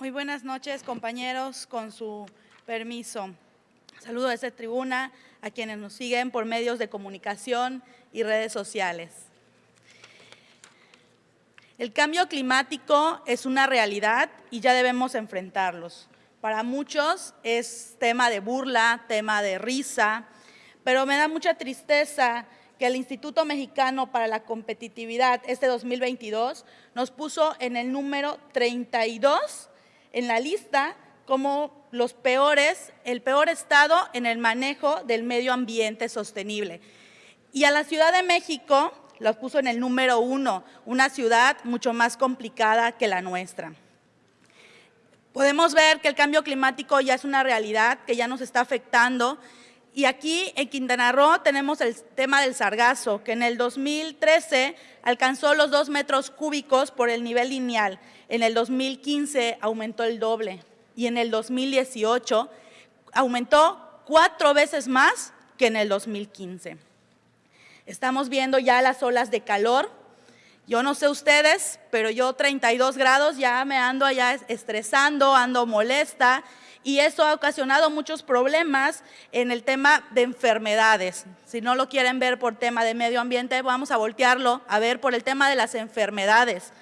Muy buenas noches, compañeros, con su permiso. Saludo a esta tribuna a quienes nos siguen por medios de comunicación y redes sociales. El cambio climático es una realidad y ya debemos enfrentarlos. Para muchos es tema de burla, tema de risa, pero me da mucha tristeza que el Instituto Mexicano para la Competitividad este 2022 nos puso en el número 32 en la lista como los peores, el peor estado en el manejo del medio ambiente sostenible. Y a la Ciudad de México los puso en el número uno, una ciudad mucho más complicada que la nuestra. Podemos ver que el cambio climático ya es una realidad, que ya nos está afectando y aquí en Quintana Roo tenemos el tema del sargazo, que en el 2013 alcanzó los dos metros cúbicos por el nivel lineal. En el 2015 aumentó el doble y en el 2018 aumentó cuatro veces más que en el 2015. Estamos viendo ya las olas de calor. Yo no sé ustedes, pero yo 32 grados ya me ando allá estresando, ando molesta y eso ha ocasionado muchos problemas en el tema de enfermedades. Si no lo quieren ver por tema de medio ambiente, vamos a voltearlo a ver por el tema de las enfermedades.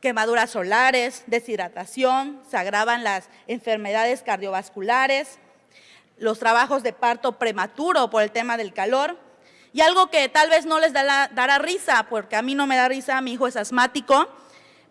Quemaduras solares, deshidratación, se agravan las enfermedades cardiovasculares, los trabajos de parto prematuro por el tema del calor, y algo que tal vez no les dará risa, porque a mí no me da risa, mi hijo es asmático,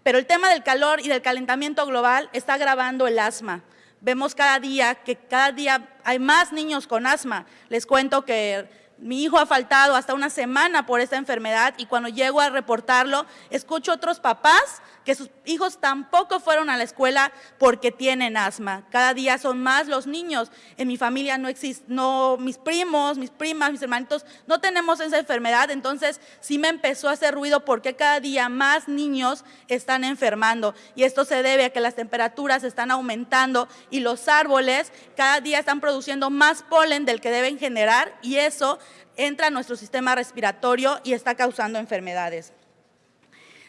pero el tema del calor y del calentamiento global está agravando el asma. Vemos cada día que cada día hay más niños con asma. Les cuento que mi hijo ha faltado hasta una semana por esta enfermedad y cuando llego a reportarlo, escucho otros papás que sus hijos tampoco fueron a la escuela porque tienen asma. Cada día son más los niños. En mi familia no existe, no, mis primos, mis primas, mis hermanitos, no tenemos esa enfermedad. Entonces sí me empezó a hacer ruido porque cada día más niños están enfermando. Y esto se debe a que las temperaturas están aumentando y los árboles cada día están produciendo más polen del que deben generar y eso entra a nuestro sistema respiratorio y está causando enfermedades.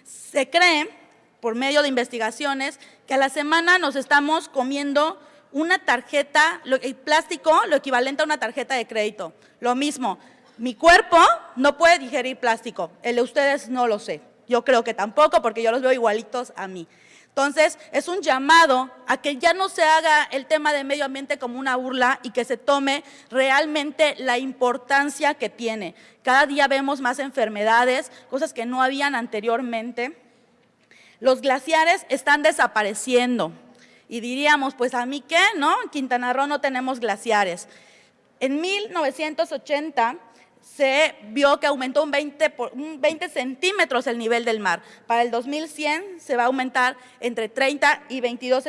Se cree por medio de investigaciones que a la semana nos estamos comiendo una tarjeta, el plástico, lo equivalente a una tarjeta de crédito. Lo mismo, mi cuerpo no puede digerir plástico, el de ustedes no lo sé. Yo creo que tampoco porque yo los veo igualitos a mí. Entonces, es un llamado a que ya no se haga el tema de medio ambiente como una burla y que se tome realmente la importancia que tiene. Cada día vemos más enfermedades, cosas que no habían anteriormente. Los glaciares están desapareciendo. Y diríamos, pues a mí qué, ¿no? En Quintana Roo no tenemos glaciares. En 1980 se vio que aumentó un 20, un 20, centímetros el nivel del mar. Para el 2100 se va a aumentar entre 30 y 22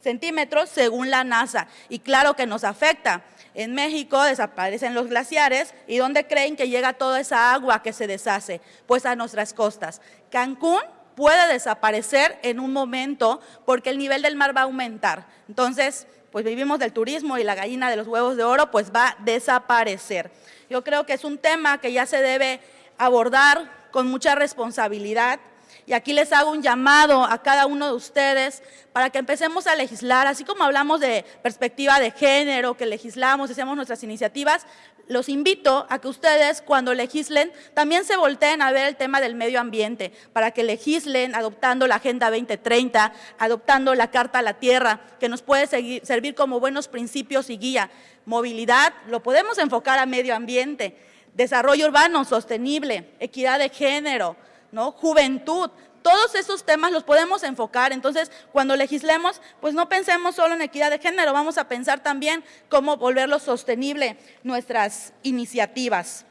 centímetros según la NASA. Y claro que nos afecta. En México desaparecen los glaciares y ¿dónde creen que llega toda esa agua que se deshace? Pues a nuestras costas. Cancún puede desaparecer en un momento porque el nivel del mar va a aumentar. Entonces, pues vivimos del turismo y la gallina de los huevos de oro pues va a desaparecer. Yo creo que es un tema que ya se debe abordar con mucha responsabilidad y aquí les hago un llamado a cada uno de ustedes para que empecemos a legislar, así como hablamos de perspectiva de género, que legislamos, hacemos nuestras iniciativas, los invito a que ustedes cuando legislen también se volteen a ver el tema del medio ambiente, para que legislen adoptando la Agenda 2030, adoptando la Carta a la Tierra, que nos puede servir como buenos principios y guía. Movilidad, lo podemos enfocar a medio ambiente, desarrollo urbano sostenible, equidad de género, ¿no? juventud, todos esos temas los podemos enfocar. Entonces, cuando legislemos, pues no pensemos solo en equidad de género, vamos a pensar también cómo volverlo sostenible nuestras iniciativas.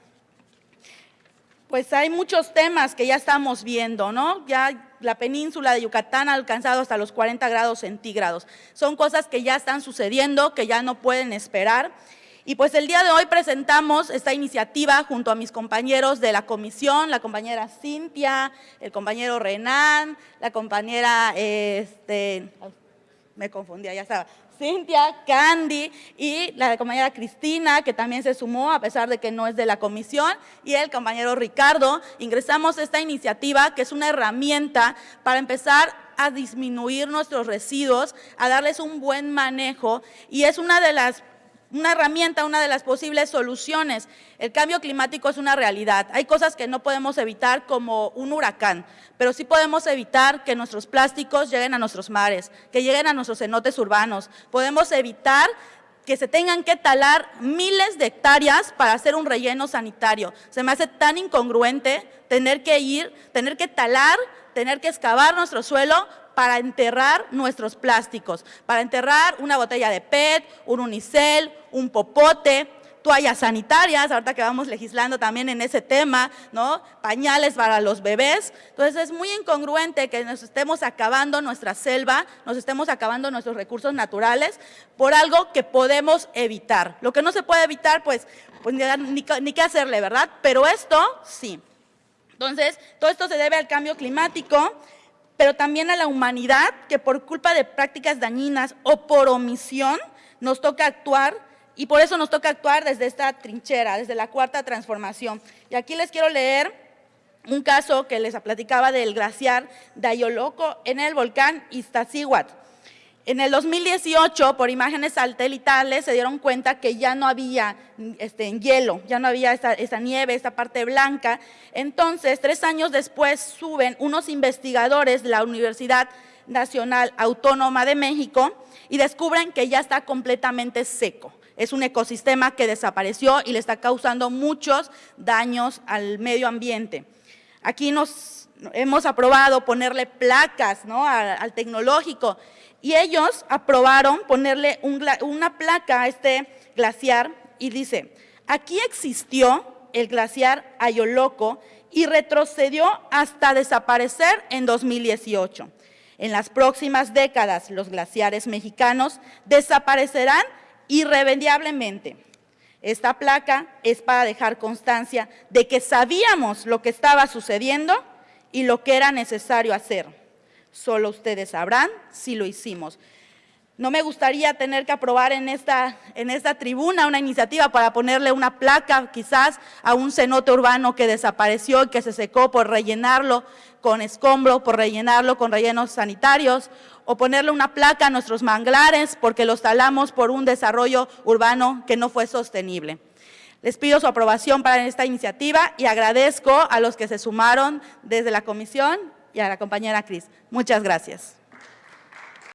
Pues hay muchos temas que ya estamos viendo, ¿no? Ya la península de Yucatán ha alcanzado hasta los 40 grados centígrados. Son cosas que ya están sucediendo, que ya no pueden esperar. Y pues el día de hoy presentamos esta iniciativa junto a mis compañeros de la comisión, la compañera Cintia, el compañero Renan, la compañera, este, me confundía, ya estaba, Cintia, Candy y la compañera Cristina, que también se sumó a pesar de que no es de la comisión, y el compañero Ricardo. Ingresamos esta iniciativa que es una herramienta para empezar a disminuir nuestros residuos, a darles un buen manejo y es una de las una herramienta, una de las posibles soluciones. El cambio climático es una realidad. Hay cosas que no podemos evitar como un huracán, pero sí podemos evitar que nuestros plásticos lleguen a nuestros mares, que lleguen a nuestros cenotes urbanos. Podemos evitar que se tengan que talar miles de hectáreas para hacer un relleno sanitario. Se me hace tan incongruente tener que ir, tener que talar, tener que excavar nuestro suelo para enterrar nuestros plásticos, para enterrar una botella de PET, un unicel, un popote, toallas sanitarias, ahorita que vamos legislando también en ese tema, ¿no? Pañales para los bebés. Entonces es muy incongruente que nos estemos acabando nuestra selva, nos estemos acabando nuestros recursos naturales por algo que podemos evitar. Lo que no se puede evitar, pues, pues ni, ni qué hacerle, ¿verdad? Pero esto sí. Entonces, todo esto se debe al cambio climático pero también a la humanidad que por culpa de prácticas dañinas o por omisión nos toca actuar y por eso nos toca actuar desde esta trinchera, desde la cuarta transformación. Y aquí les quiero leer un caso que les platicaba del glaciar Dayoloco en el volcán Iztaccíhuatl. En el 2018, por imágenes satelitales, se dieron cuenta que ya no había este, hielo, ya no había esa, nieve, esa parte blanca. Entonces, tres años después, suben unos investigadores de la Universidad Nacional Autónoma de México y descubren que ya está completamente seco. Es un ecosistema que desapareció y le está causando muchos daños al medio ambiente. Aquí nos hemos aprobado ponerle placas al tecnológico y ellos aprobaron ponerle una placa a este glaciar y dice, aquí existió el glaciar Ayoloco y retrocedió hasta desaparecer en 2018. En las próximas décadas, los glaciares mexicanos desaparecerán irremediablemente. Esta placa es para dejar constancia de que sabíamos lo que estaba sucediendo y lo que era necesario hacer. Solo ustedes sabrán si lo hicimos. No me gustaría tener que aprobar en esta, en esta tribuna una iniciativa para ponerle una placa quizás a un cenote urbano que desapareció y que se secó por rellenarlo con escombro, por rellenarlo con rellenos sanitarios, o ponerle una placa a nuestros manglares porque los talamos por un desarrollo urbano que no fue sostenible. Les pido su aprobación para esta iniciativa y agradezco a los que se sumaron desde la comisión y a la compañera Cris. Muchas gracias.